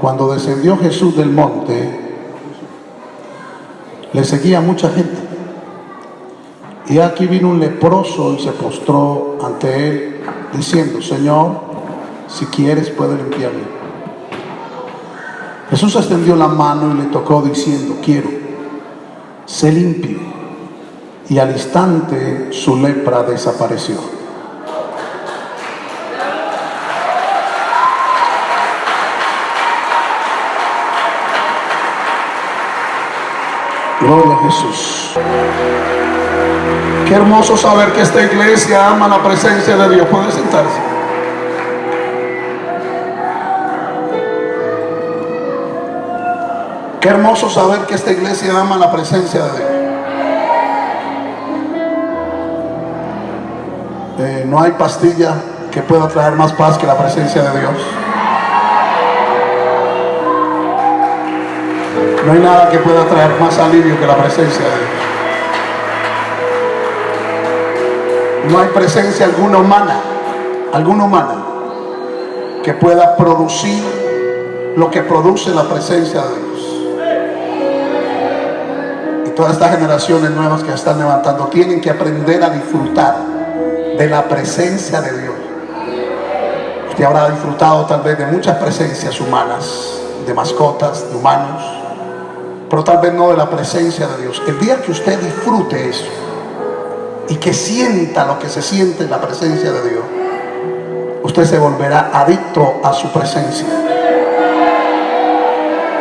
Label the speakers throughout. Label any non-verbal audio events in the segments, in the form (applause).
Speaker 1: cuando descendió Jesús del monte, le seguía mucha gente. Y aquí vino un leproso y se postró ante él, diciendo, Señor, si quieres puede limpiarme. Jesús extendió la mano y le tocó diciendo, quiero, sé limpio. Y al instante su lepra desapareció. Gloria a Jesús. Qué hermoso saber que esta iglesia ama la presencia de Dios. Puede sentarse. Qué hermoso saber que esta iglesia ama la presencia de Dios. Eh, no hay pastilla que pueda traer más paz que la presencia de Dios. No hay nada que pueda traer más alivio que la presencia de Dios. No hay presencia alguna humana, alguna humana, que pueda producir lo que produce la presencia de Dios. Y todas estas generaciones nuevas que están levantando tienen que aprender a disfrutar de la presencia de Dios. Usted habrá disfrutado tal vez de muchas presencias humanas, de mascotas, de humanos, pero tal vez no de la presencia de Dios. El día que usted disfrute eso y que sienta lo que se siente en la presencia de Dios, usted se volverá adicto a su presencia.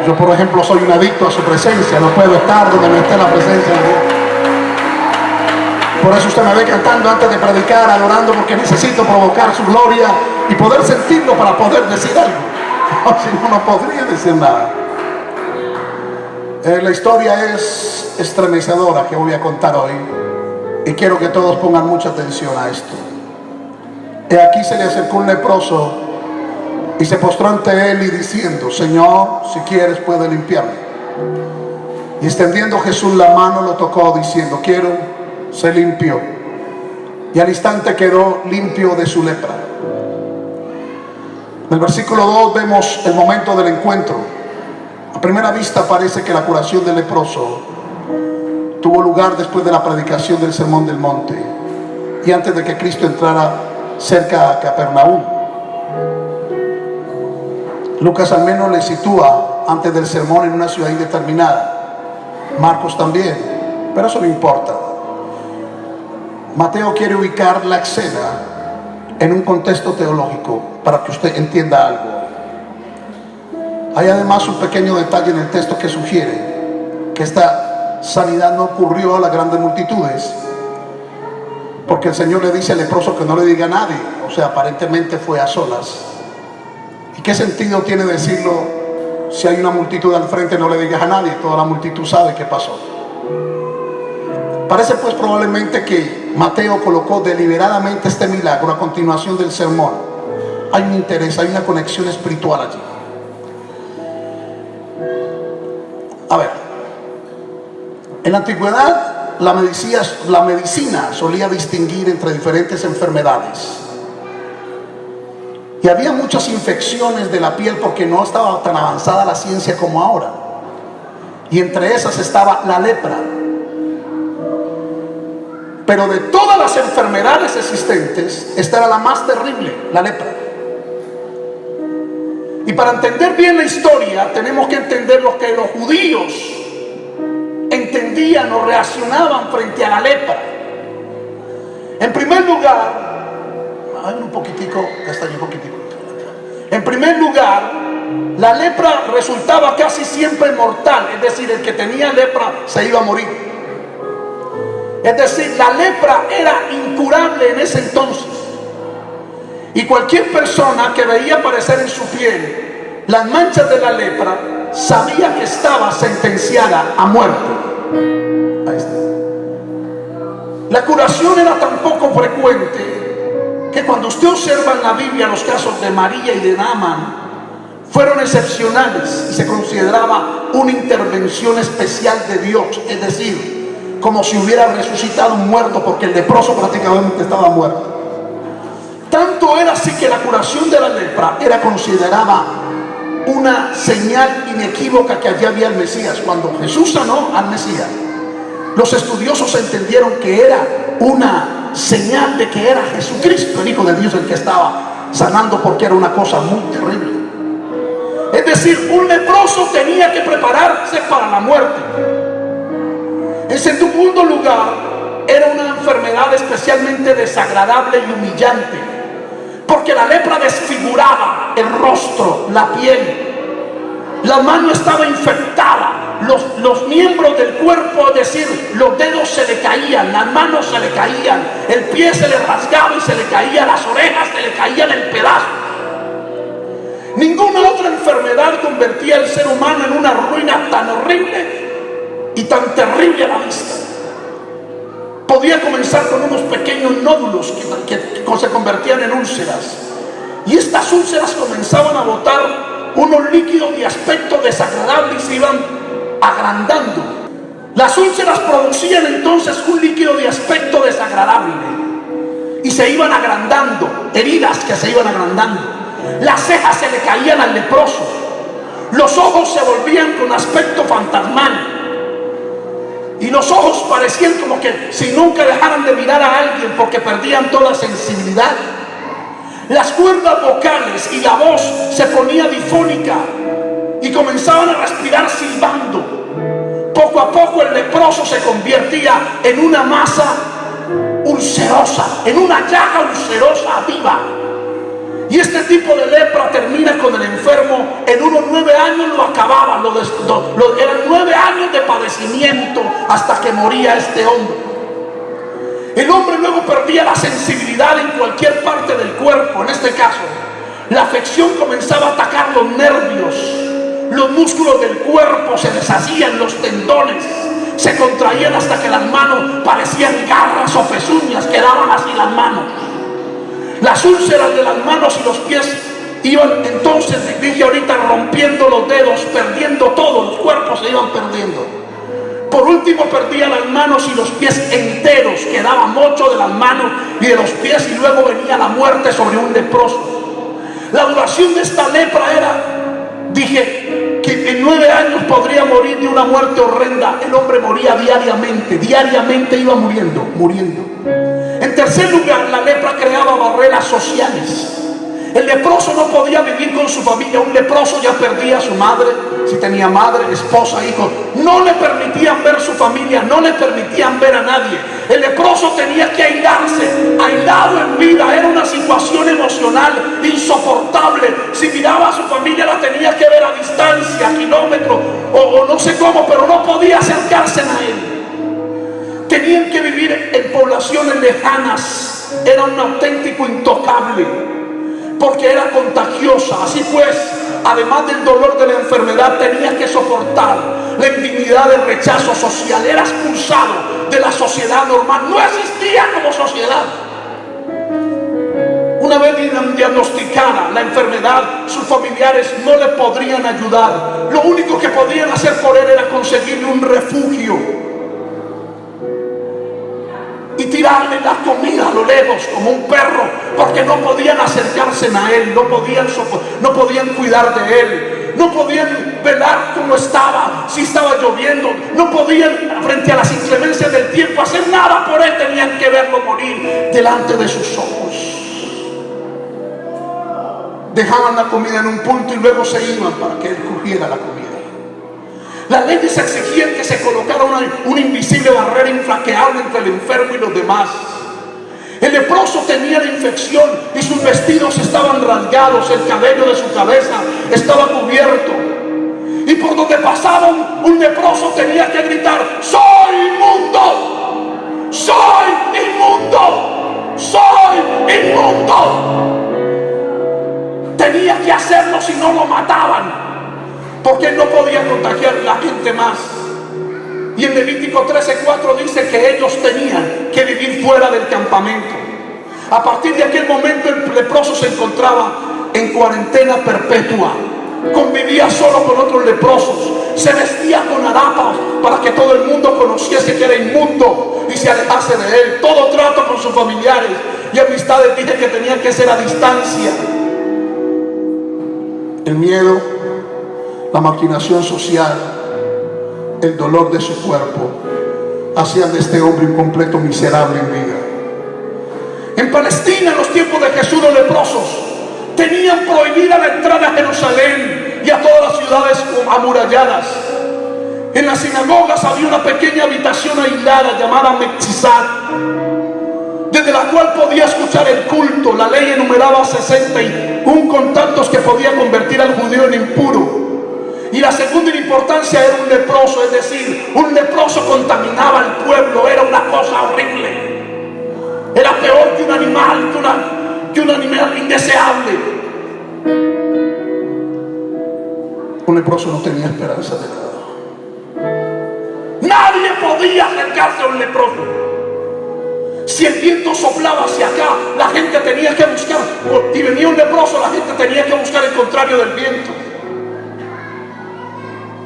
Speaker 1: Yo, por ejemplo, soy un adicto a su presencia, no puedo estar donde no esté la presencia de Dios. Por eso usted me ve cantando antes de predicar, adorando, porque necesito provocar su gloria y poder sentirlo para poder decir algo. (laughs) si no, no podría decir nada. Eh, la historia es estremecedora que voy a contar hoy y quiero que todos pongan mucha atención a esto. Y aquí se le acercó un leproso y se postró ante él y diciendo, Señor, si quieres puede limpiarme. Y extendiendo Jesús la mano lo tocó diciendo, quiero, se limpió. Y al instante quedó limpio de su lepra. En el versículo 2 vemos el momento del encuentro. A primera vista parece que la curación del leproso tuvo lugar después de la predicación del Sermón del Monte y antes de que Cristo entrara cerca a Capernaum. Lucas al menos le sitúa antes del sermón en una ciudad indeterminada. Marcos también, pero eso no importa. Mateo quiere ubicar la escena en un contexto teológico para que usted entienda algo. Hay además un pequeño detalle en el texto que sugiere que esta sanidad no ocurrió a las grandes multitudes, porque el Señor le dice al leproso que no le diga a nadie, o sea, aparentemente fue a solas. ¿Y qué sentido tiene decirlo si hay una multitud al frente no le digas a nadie? Toda la multitud sabe qué pasó. Parece pues probablemente que Mateo colocó deliberadamente este milagro a continuación del sermón. Hay un interés, hay una conexión espiritual allí. A ver, en la antigüedad la medicina, solía distinguir entre diferentes enfermedades. Y había muchas infecciones de la piel porque no estaba tan avanzada la ciencia como ahora. Y entre esas estaba la lepra. Pero de todas las enfermedades existentes, esta era la más terrible, la lepra. Y para entender bien la historia, tenemos que entender lo que los judíos entendían o reaccionaban frente a la lepra. En primer lugar, un poquitico, un poquitico. En primer lugar, la lepra resultaba casi siempre mortal, es decir, el que tenía lepra se iba a morir. Es decir, la lepra era incurable en ese entonces. Y cualquier persona que veía aparecer en su piel las manchas de la lepra sabía que estaba sentenciada a muerte. Ahí está. La curación era tan poco frecuente que cuando usted observa en la Biblia los casos de María y de Naaman, fueron excepcionales y se consideraba una intervención especial de Dios, es decir, como si hubiera resucitado un muerto porque el leproso prácticamente estaba muerto. Tanto era así que la curación de la lepra era considerada una señal inequívoca que allí había el Mesías. Cuando Jesús sanó al Mesías, los estudiosos entendieron que era una señal de que era Jesucristo, el Hijo de Dios, el que estaba sanando porque era una cosa muy terrible. Es decir, un leproso tenía que prepararse para la muerte. En segundo lugar, era una enfermedad especialmente desagradable y humillante, porque la lepra desfiguraba el rostro, la piel. La mano estaba infectada, los, los miembros del cuerpo, es decir, los dedos se le caían, las manos se le caían, el pie se le rasgaba y se le caía, las orejas se le caían en pedazos. Ninguna otra enfermedad convertía al ser humano en una ruina tan horrible y tan terrible a la vista podía comenzar con unos pequeños nódulos que, se convertían en úlceras. Y estas úlceras comenzaban a botar unos líquidos de aspecto desagradable y se iban agrandando. Las úlceras producían entonces un líquido de aspecto desagradable y se iban agrandando, heridas que se iban agrandando. Las cejas se le caían al leproso, los ojos se volvían con aspecto fantasmal y los ojos parecían como que si nunca dejaran de mirar a alguien porque perdían toda sensibilidad. Las cuerdas vocales y la voz se ponía difónica y comenzaban a respirar silbando. Poco a poco el leproso se convertía en una masa ulcerosa, en una llaga ulcerosa viva y este tipo de lepra termina con el enfermo en unos nueve años lo acababa, lo, lo, eran nueve años de padecimiento hasta que moría este hombre. El hombre luego perdía la sensibilidad en cualquier parte del cuerpo, en este caso. La afección comenzaba a atacar los nervios, los músculos del cuerpo se deshacían, los tendones se contraían hasta que las manos parecían garras o pezuñas, quedaban así las manos. Las úlceras de las manos y los pies iban entonces, dije ahorita, rompiendo los dedos, perdiendo todo, los cuerpos se iban perdiendo. Por último perdía las manos y los pies enteros, quedaba mucho de las manos y de los pies y luego venía la muerte sobre un leproso. La duración de esta lepra era, dije, que en nueve años podría morir de una muerte horrenda. El hombre moría diariamente, diariamente iba muriendo, muriendo. En tercer lugar, la lepra creaba barreras sociales. El leproso no podía vivir con su familia. Un leproso ya perdía a su madre, si tenía madre, esposa, hijo. No le permitían ver su familia, no le permitían ver a nadie. El leproso tenía que aislarse, aislado en vida. Era una situación lejanas, era un auténtico intocable, porque era contagiosa. Así pues, además del dolor de la enfermedad, tenía que soportar la indignidad del rechazo social, era expulsado de la sociedad normal, no existía como sociedad. Una vez diagnosticada la enfermedad, sus familiares no le podrían ayudar. Lo único que podían hacer por él era conseguirle un refugio tirarle la comida a lo lejos como un perro, porque no podían acercarse a él, no podían, no podían cuidar de él, no podían velar cómo estaba, si estaba lloviendo, no podían frente a las inclemencias del tiempo hacer nada por él, tenían que verlo morir delante de sus ojos. Dejaban la comida en un punto y luego se iban para que él cogiera la comida. Las leyes exigían que se colocara una, invisible barrera inflaqueable entre el enfermo y los demás. El leproso tenía la infección y sus vestidos estaban rasgados, el cabello de su cabeza estaba cubierto. Y por donde pasaba un, leproso tenía que gritar, soy inmundo, soy inmundo, soy inmundo. Tenía que hacerlo si no lo mataban porque no podía contagiar la gente más. Y en Levítico 13:4 dice que ellos tenían que vivir fuera del campamento. A partir de aquel momento el leproso se encontraba en cuarentena perpetua. Convivía solo con otros leprosos. Se vestía con harapas para que todo el mundo conociese que era inmundo y se alejase de él. Todo trato con sus familiares y amistades dije que tenía que ser a distancia. El miedo la maquinación social, el dolor de su cuerpo, hacían de este hombre un completo miserable en vida. En Palestina, en los tiempos de Jesús, los leprosos tenían prohibida la entrada a Jerusalén y a todas las ciudades amuralladas. En las sinagogas había una pequeña habitación aislada llamada Metzizat, desde la cual podía escuchar el culto. La ley enumeraba 61 contactos que podía convertir al judío en impuro. Y la segunda importancia era un leproso, es decir, un leproso contaminaba al pueblo, era una cosa horrible. Era peor que un animal, que, un animal indeseable. Un leproso no tenía esperanza de nada. Nadie podía acercarse a un leproso. Si el viento soplaba hacia acá, la gente tenía que buscar. Y venía un leproso, la gente tenía que buscar el contrario del viento.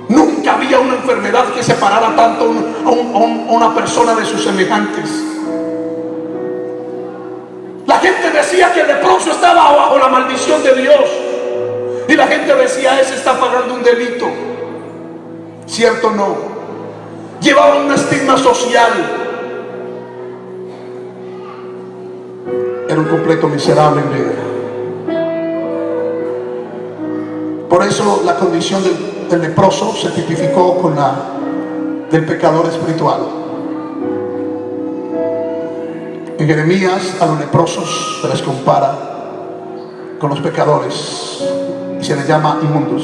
Speaker 1: Nunca había una enfermedad que separara tanto a, una persona de sus semejantes. La gente decía que el leproso estaba bajo la maldición de Dios. Y la gente decía, ese está pagando un delito. ¿Cierto o no? Llevaba un estigma social. Era un completo miserable en vida. Por eso la condición del, del leproso se tipificó con la del pecador espiritual. En Jeremías a los leprosos se les compara con los pecadores y se les llama inmundos.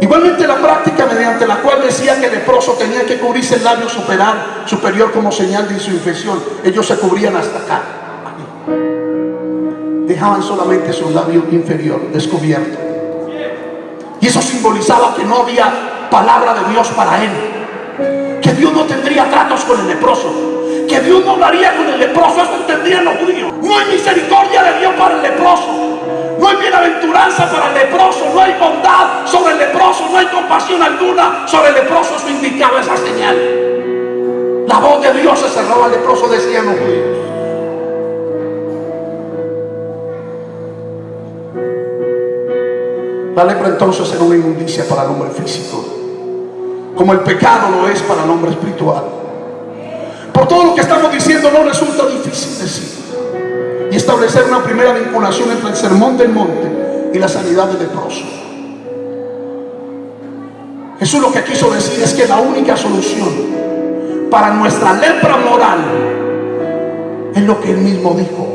Speaker 1: Igualmente la práctica mediante la cual decía que el leproso tenía que cubrirse el labio superior, superior como señal de su infección. Ellos se cubrían hasta acá. Dejaban solamente su labio inferior descubierto. Y eso simbolizaba que no había palabra de Dios para él. Que Dios no tendría tratos con el leproso que Dios no hablaría con el leproso, eso entendían los judíos. No hay misericordia de Dios para el leproso. No hay bienaventuranza para el leproso, no hay bondad sobre el leproso, no hay compasión alguna sobre el leproso, eso indicaba esa señal. La voz de Dios se cerraba al leproso, decían los judíos. Lepra entonces era una inmundicia para el hombre físico, como el pecado lo es para el hombre espiritual. Por todo lo que estamos diciendo no resulta difícil decir y establecer una primera vinculación entre el sermón del monte y la sanidad del leproso. Jesús lo que quiso decir es que la única solución para nuestra lepra moral es lo que él mismo dijo,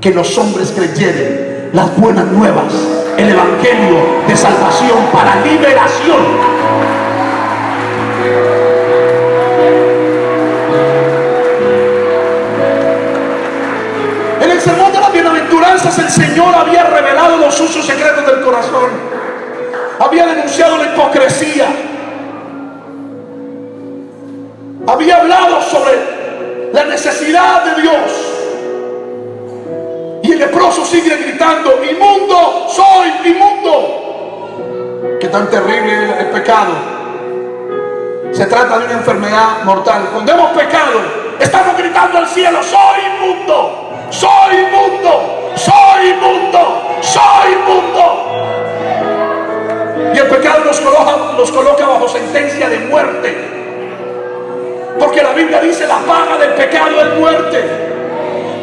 Speaker 1: que los hombres creyeren las buenas nuevas, el evangelio de salvación para liberación el Señor había revelado los usos secretos del corazón. Había denunciado la hipocresía. Había hablado sobre la necesidad de Dios. Leproso sigue gritando, inmundo, soy inmundo. Qué tan terrible es el pecado. Se trata de una enfermedad mortal. Cuando hemos pecado, estamos gritando al cielo, soy inmundo, soy inmundo soy inmundo, soy inmundo. Y el pecado nos coloca bajo sentencia de muerte. Porque la Biblia dice la paga del pecado es muerte.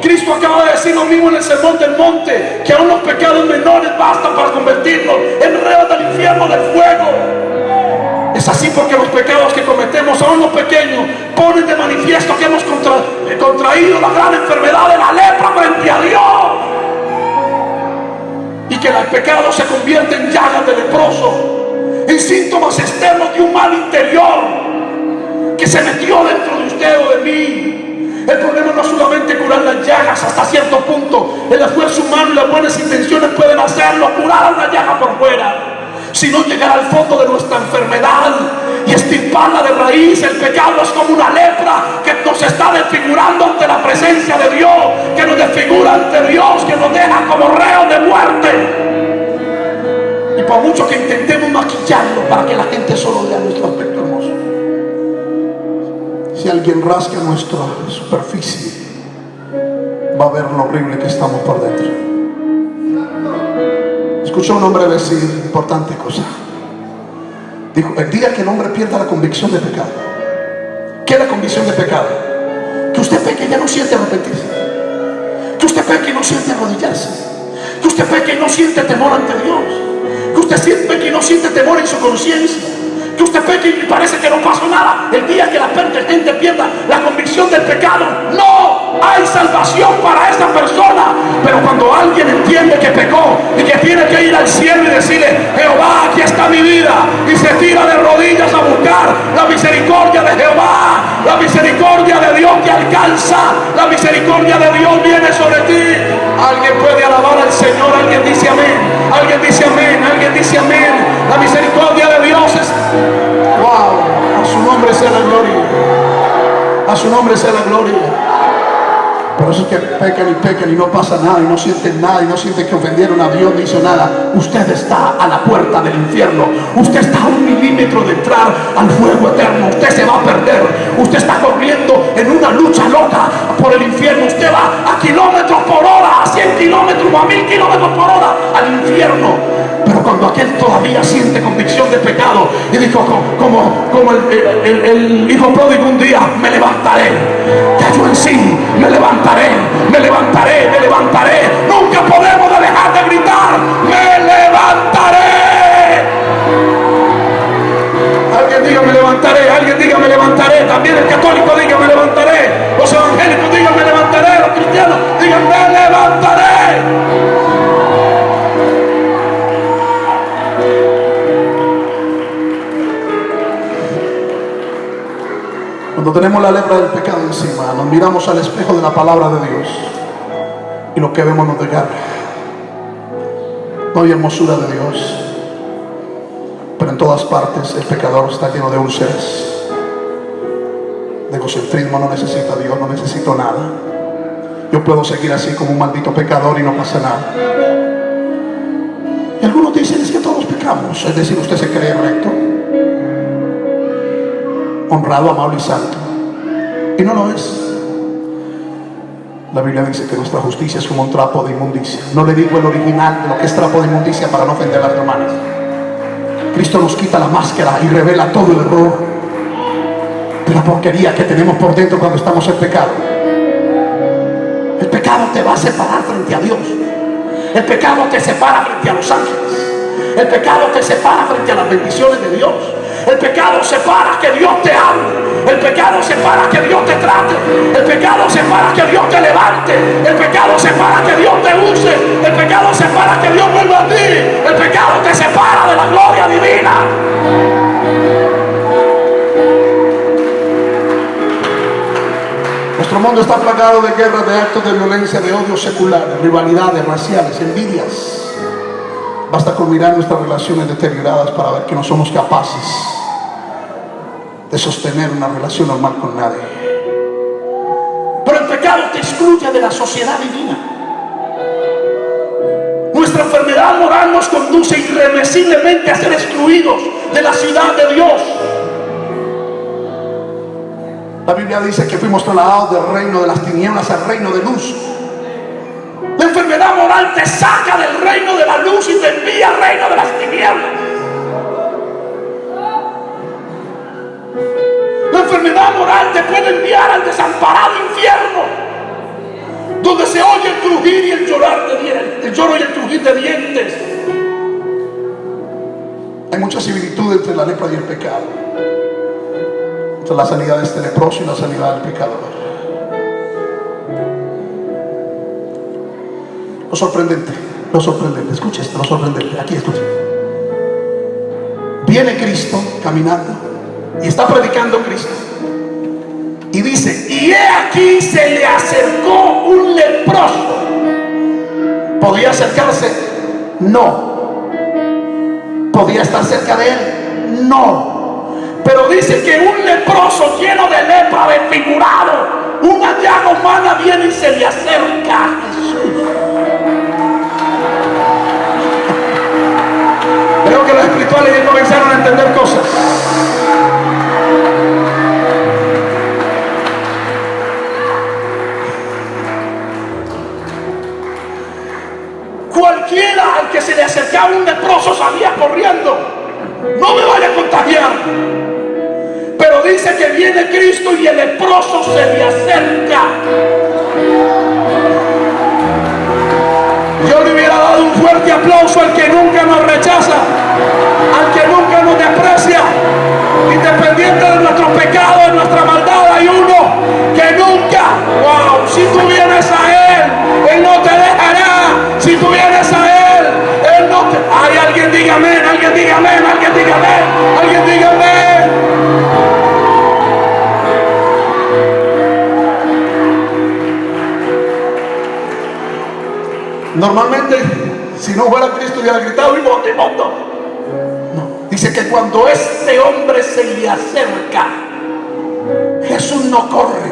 Speaker 1: Cristo acaba de decir lo mismo en el sermón del monte, que aún los pecados menores bastan para convertirnos en reos del infierno del fuego. Es así porque los pecados que cometemos, aún los pequeños, ponen de manifiesto que hemos contraído la gran enfermedad de la lepra frente a Dios y que el pecado se convierte en llagas de leproso, en síntomas externos de un mal interior que se metió dentro de usted o de mí. El problema no es solamente curar las llagas hasta cierto punto. El esfuerzo humano y las buenas intenciones pueden hacerlo, curar la llaga por fuera sino llegar al fondo de nuestra enfermedad y estirparla de raíz. El pecado es como una lepra que nos está desfigurando ante la presencia de Dios, que nos desfigura ante Dios, que nos deja como reo de muerte. Y por mucho que intentemos maquillarlo para que la gente solo vea nuestro aspecto. Si alguien rasca nuestra superficie, va a ver lo horrible que estamos por dentro. Escuchó un hombre decir importante cosa. Dijo, el día que el hombre pierda la convicción de pecado, ¿qué es la convicción de pecado? Que usted peque y ya no siente arrepentirse. Que usted peque y no siente arrodillarse. Que usted peque y no siente temor ante Dios. Que usted peque y no siente temor en su conciencia que usted peque y parece que no pasó nada. El día que la gente pierda la convicción del pecado, no hay salvación para esa persona. Pero cuando alguien entiende que pecó y que tiene que ir al cielo y decirle, Jehová, aquí está mi vida, y se tira de rodillas a buscar la misericordia de Jehová, la misericordia de Dios te alcanza, la misericordia de Dios viene sobre ti. Alguien puede alabar al Señor, alguien dice amén, alguien dice amén, alguien dice amén. La misericordia de Dios es a su nombre sea la gloria. A su nombre sea la gloria. Por eso es que pecan y pecan y no pasa nada y no sienten nada y no sienten que ofendieron a Dios ni hizo nada. Usted está a la puerta del infierno. Usted está a un milímetro de entrar al fuego eterno. Usted se va a perder. Usted está corriendo en una lucha loca por el infierno. Usted va a kilómetros por hora, a 100 kilómetros o a 1000 kilómetros por hora al infierno. Pero cuando aquel todavía siente convicción de pecado y dijo como, como el, hijo pródigo un día, me levantaré. Cayó en sí, me levantaré, me levantaré, me levantaré. Nunca podemos dejar de gritar, me levantaré. Alguien diga me levantaré, alguien diga me levantaré. También el católico diga me levantaré. Los evangélicos digan me levantaré. Los cristianos digan me levantaré. Cuando tenemos la lepra del pecado encima, nos miramos al espejo de la palabra de Dios y lo que vemos nos desgarra. No hay hermosura de Dios, pero en todas partes el pecador está lleno de úlceras. De egocentrismo no necesita Dios, no necesito nada. Yo puedo seguir así como un maldito pecador y no pasa nada. Y algunos dicen es que todos pecamos, es decir, usted se cree recto honrado, amable y santo. Y no lo es. La Biblia dice que nuestra justicia es como un trapo de inmundicia. No le digo el original de lo que es trapo de inmundicia para no ofender a las hermanas. Cristo nos quita la máscara y revela todo el error de la porquería que tenemos por dentro cuando estamos en pecado. El pecado te va a separar frente a Dios. El pecado te separa frente a los ángeles. El pecado te separa frente a las bendiciones de Dios. El pecado separa que Dios te. El pecado separa que Dios te trate. El pecado separa que Dios te levante. El pecado separa que Dios te use. El pecado separa que Dios vuelva a ti. El pecado te separa de la gloria divina. Nuestro mundo está plagado de guerras, de actos de violencia, de odio secular, de rivalidades raciales, envidias. Basta con mirar nuestras relaciones deterioradas para ver que no somos capaces de sostener una relación normal con nadie. Pero el pecado te excluye de la sociedad divina. Nuestra enfermedad moral nos conduce irremisiblemente a ser excluidos de la ciudad de Dios. La Biblia dice que fuimos trasladados del reino de las tinieblas al reino de luz. La enfermedad moral te saca del reino de la luz y te envía al reino de las tinieblas. Enfermedad moral te puede enviar al desamparado infierno, donde se oye el crujir y el llorar de dientes, el lloro y el crujir de dientes. Hay mucha similitud entre la lepra y el pecado, entre la sanidad de este leproso y la sanidad del pecador. Lo sorprendente, lo sorprendente, escucha esto, lo sorprendente, aquí escucha. Viene Cristo caminando y está predicando Cristo. Y dice, y he aquí se le acercó un leproso. ¿Podía acercarse? No. ¿Podía estar cerca de él? No. Pero dice que un leproso lleno de lepra, desfigurado, una llaga humana viene y se le acerca a Jesús. Creo que los espirituales ya comenzaron a entender cosas. Y el leproso se le acerca. Yo le hubiera dado un fuerte aplauso al que nunca nos rechaza, al que nunca nos desprecia. Independiente de nuestro pecado, de nuestra maldad, hay uno que nunca, wow, si tú vienes a Él, Él no te dejará. Si tú vienes a Él, Él no te... Hay alguien diga amén, alguien diga amén, alguien diga Normalmente, si no fuera Cristo, hubiera gritado y voto. No. Dice que cuando este hombre se le acerca, Jesús no corre,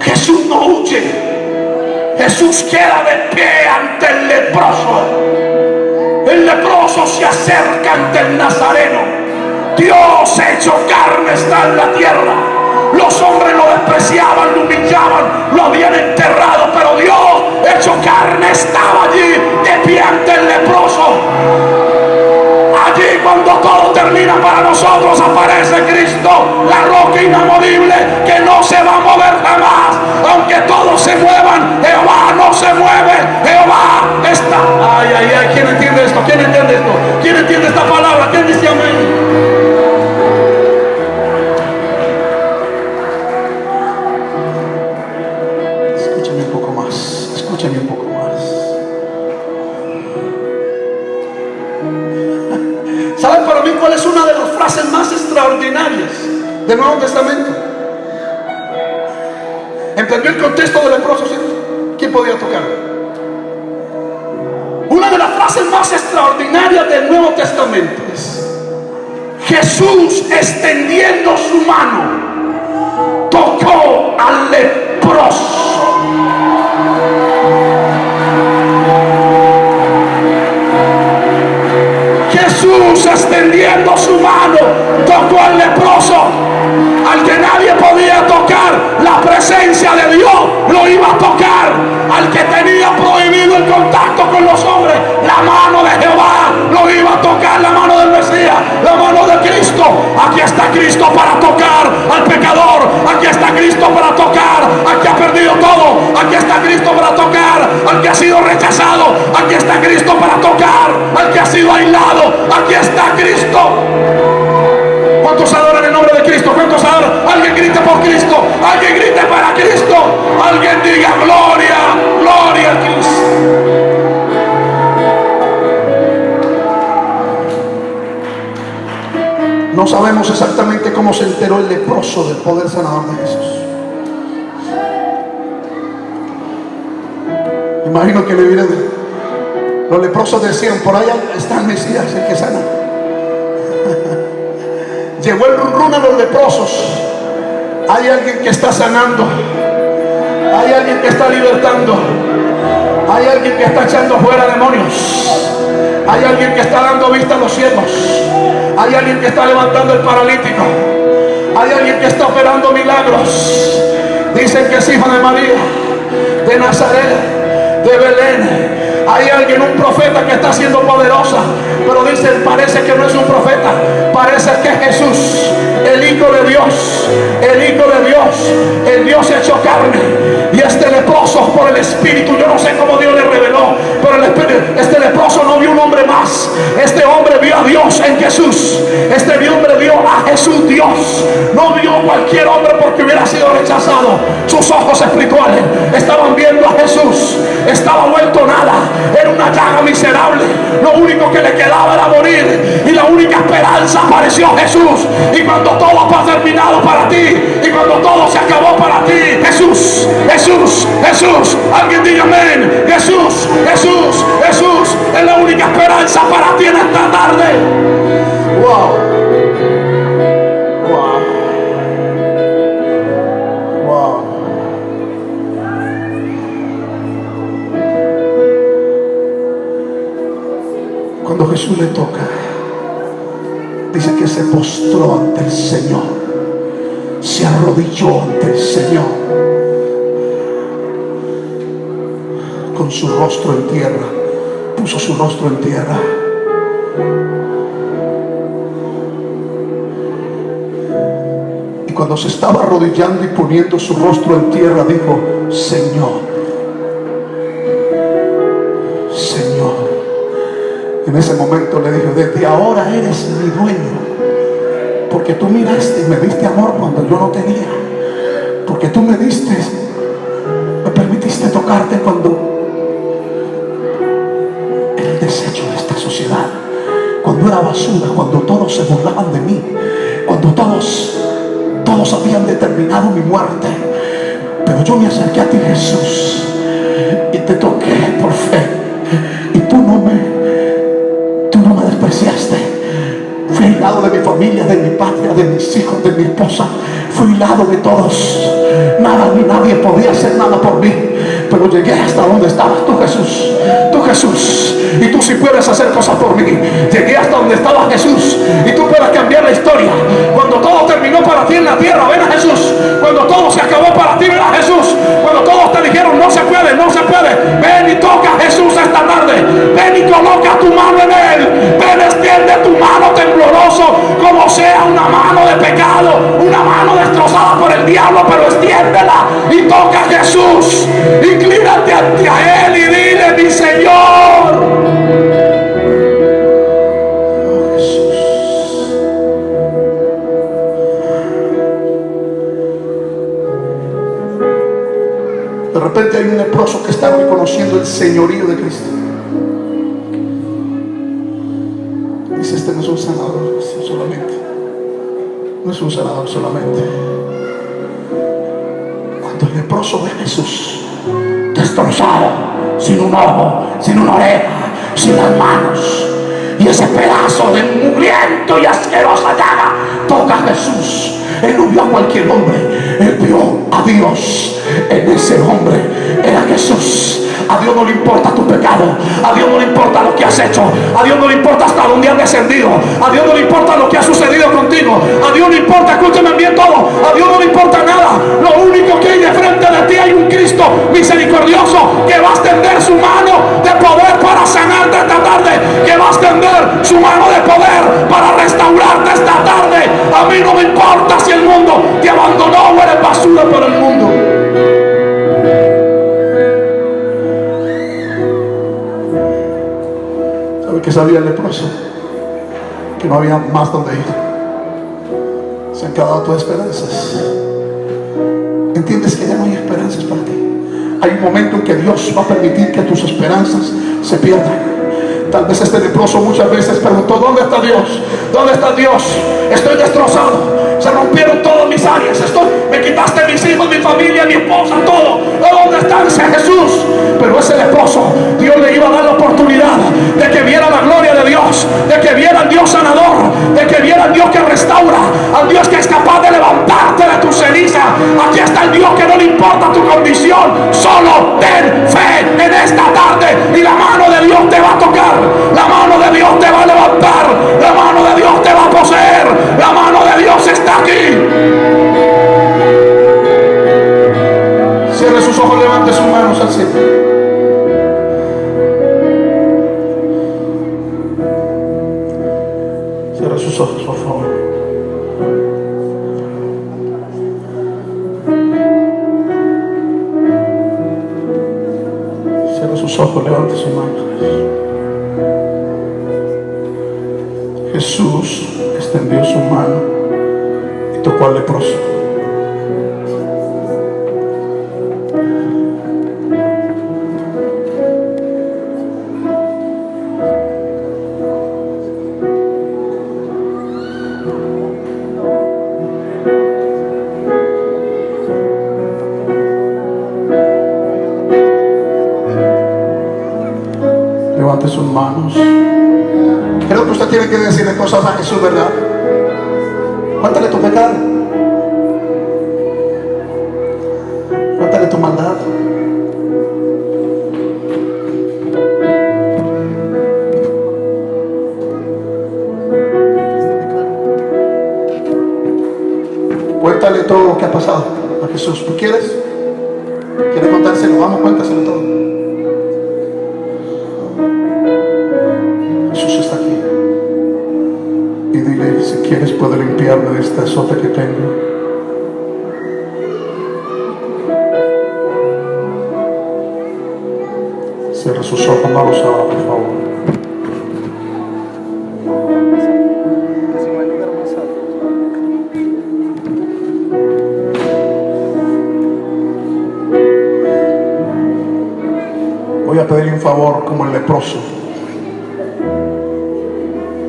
Speaker 1: Jesús no huye, Jesús queda de pie ante el leproso. El leproso se acerca ante el nazareno. Dios hecho carne está en la tierra. Los hombres lo despreciaban, lo humillaban, lo habían enterrado, pero Dios hecho carne estaba allí de pie ante el leproso. Allí cuando todo termina para nosotros aparece Cristo, la roca inamovible que no se va a mover jamás. Aunque todos se muevan, Jehová no se mueve. Jehová está. Ay, ay, ay, ¿quién entiende esto? ¿Quién entiende esto? ¿Quién entiende esta palabra? ¿Quién dice amén? Es una de las frases más extraordinarias del Nuevo Testamento? ¿Entendió el contexto del leproso? ¿Quién podía tocar? Una de las frases más extraordinarias del Nuevo Testamento es Jesús extendiendo su mano tocó al leproso. Extendiendo su mano tocó al leproso, al que nadie podía tocar. La presencia de Dios lo iba a tocar. Al que tenía prohibido el contacto con los hombres, la mano de Jehová lo iba a tocar. La mano del Mesías, la mano de Cristo. Aquí está Cristo para tocar al pecador. Aquí está Cristo para tocar al que ha perdido todo. Aquí está Cristo para tocar al que ha sido rechazado. Aquí está Cristo para tocar al que ha sido aislado. Aquí el leproso del poder sanador de Jesús. Imagino que le hubieran los leprosos decían, por allá está el Mesías, el que sana. (laughs) Llegó el run a los leprosos. Hay alguien que está sanando. Hay alguien que está libertando. Hay alguien que está echando fuera demonios. Hay alguien que está dando vista a los ciegos. Hay alguien que está levantando el paralítico. Hay alguien que está operando milagros. Dicen que es hijo de María, de Nazaret, de Belén. Hay alguien, un profeta que está siendo poderosa, pero dicen, parece que no es un profeta, parece que es Jesús, el Hijo de Dios, el Hijo de Dios, el Dios hecho carne. Y este leproso por el Espíritu, yo no sé cómo Dios le reveló, pero el Espíritu, este leproso no vio un hombre más, este hombre vio a Dios en Jesús, este hombre vio a Jesús Dios, no vio cualquier hombre porque hubiera sido rechazado. Sus ojos espirituales estaban viendo a Jesús, estaba vuelto nada, era una llaga miserable. Lo único que le quedaba era morir. Y la única esperanza apareció Jesús. Y cuando todo ha terminado para ti, y cuando todo se acabó para ti, Jesús, Jesús, Jesús. Alguien diga amén. Jesús, Jesús, Jesús. Es la única esperanza para ti en esta tarde. Wow. Jesús le toca, dice que se postró ante el Señor, se arrodilló ante el Señor, con su rostro en tierra, puso su rostro en tierra. Y cuando se estaba arrodillando y poniendo su rostro en tierra, dijo, Señor. En ese momento le dijo, desde ahora eres mi dueño. Porque tú miraste y me diste amor cuando yo no tenía. Porque tú me diste, me permitiste tocarte cuando era el desecho de esta sociedad. Cuando era basura, cuando todos se burlaban de mí. Cuando todos, todos habían determinado mi muerte. Pero yo me acerqué a ti, Jesús, y te toqué por fe. Aislado de mi familia, de mi patria, de mis hijos, de mi esposa. Fui aislado de todos. Nada ni nadie podía hacer nada por mí. Pero llegué hasta donde estabas tú, Jesús. Tú, Jesús. Y tú sí puedes hacer cosas por mí. Llegué hasta donde estaba Jesús. Y tú puedes cambiar la historia. Cuando todo terminó para ti en la tierra, ven a Jesús. Cuando todo se acabó para ti, ven a Jesús. Cuando todos te dijeron, no se puede, no se puede. Ven y toca a Jesús esta tarde. Ven y coloca tu mano en él. Ven, extiende tu mano Como sea una mano de pecado. Una mano destrozada por el diablo. Pero extiéndela y toca a Jesús. Inclínate ante él y dile, mi Señor. De repente hay un leproso que está reconociendo el señorío de Cristo. Dice, este no es un sanador solamente. No es un sanador solamente. Cuando el leproso ve a Jesús destrozado, sin un ojo, sin una oreja, sin las manos, y ese pedazo de mugriento y asquerosa llaga toca a Jesús. Él no vio a cualquier hombre, él vio a Dios en ese hombre. Era Jesús. A Dios no le importa tu pecado. A Dios no le importa lo que has hecho. A Dios no le importa hasta dónde has descendido. A Dios no le importa lo que ha sucedido contigo. A Dios no le importa, escúchame bien todo. A Dios no le importa nada. Lo único que hay de frente de ti hay un Cristo misericordioso que va a extender su mano de poder para sanarte esta tarde. Que va a extender su mano de poder para restaurarte esta tarde. A mí no me importa si el mundo te abandonó o eres basura para el mundo. ¿Sabe qué sabía el leproso? Que no había más donde ir. Se han acabado tus esperanzas. ¿Entiendes que ya no hay esperanzas para ti? Hay un momento en que Dios va a permitir que tus esperanzas se pierdan. Tal vez este leproso muchas veces preguntó, ¿dónde está Dios? ¿Dónde está Dios? Estoy destrozado. Se rompieron todas mis áreas. Estoy, me quitaste mis hijos, mi familia, mi esposa, todo. ¿Dónde está ese Jesús? Pero ese leproso, Dios le iba a dar la oportunidad de que viera la gloria de Dios, de que viera al Dios sanador, de que viera al Dios que restaura, al Dios que es capaz de levantarte de tu ceniza. Aquí está el Dios que no le importa tu condición. Solo ten fe en esta tarde y la mano de Dios te va a tocar. La mano de Dios te va a levantar. La mano de Dios te va a poseer. La mano de Dios está aquí. Cierre sus ojos, levante sus manos al cielo. Cierre sus ojos, por favor. Cierre sus ojos, levante sus manos. Jesús extendió su mano tocó al leproso. Levante sus manos. Creo que usted tiene que decirle cosas a Jesús, ¿verdad? todo lo que ha pasado a Jesús. ¿Tú quieres? ¿Quieres contárselo? Vamos, cuéntaselo todo. Jesús está aquí. Y dile, si quieres puedo limpiarme de esta sota que tengo. Cierra sus ojos, no los abra, por favor.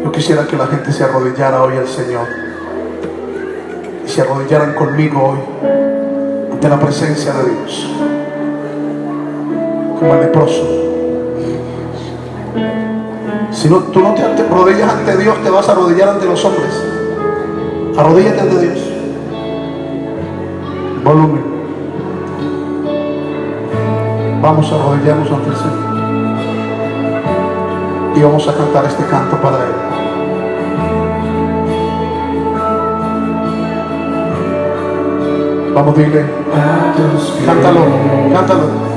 Speaker 1: Yo quisiera que la gente se arrodillara hoy al Señor. Y se arrodillaran conmigo hoy ante la presencia de Dios. Como el leproso. Si no, tú no te arrodillas ante Dios, te vas a arrodillar ante los hombres. Arrodíllate ante Dios. Volumen. Vamos a arrodillarnos ante el Señor. Y vamos a cantar este canto para Él. Vamos, dile. Cántalo, cántalo.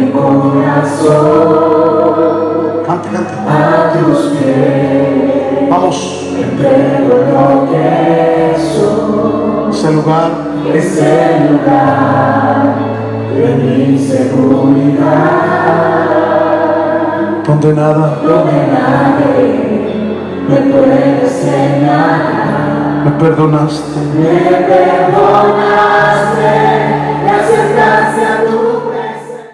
Speaker 2: Mi corazón
Speaker 1: Cante, cante.
Speaker 2: a tus pies.
Speaker 1: Vamos. Ese lugar.
Speaker 2: Ese lugar de mi seguridad,
Speaker 1: Donde nada
Speaker 2: donde nadie me puede señalar.
Speaker 1: me perdonaste.
Speaker 2: Me perdonaste, a tu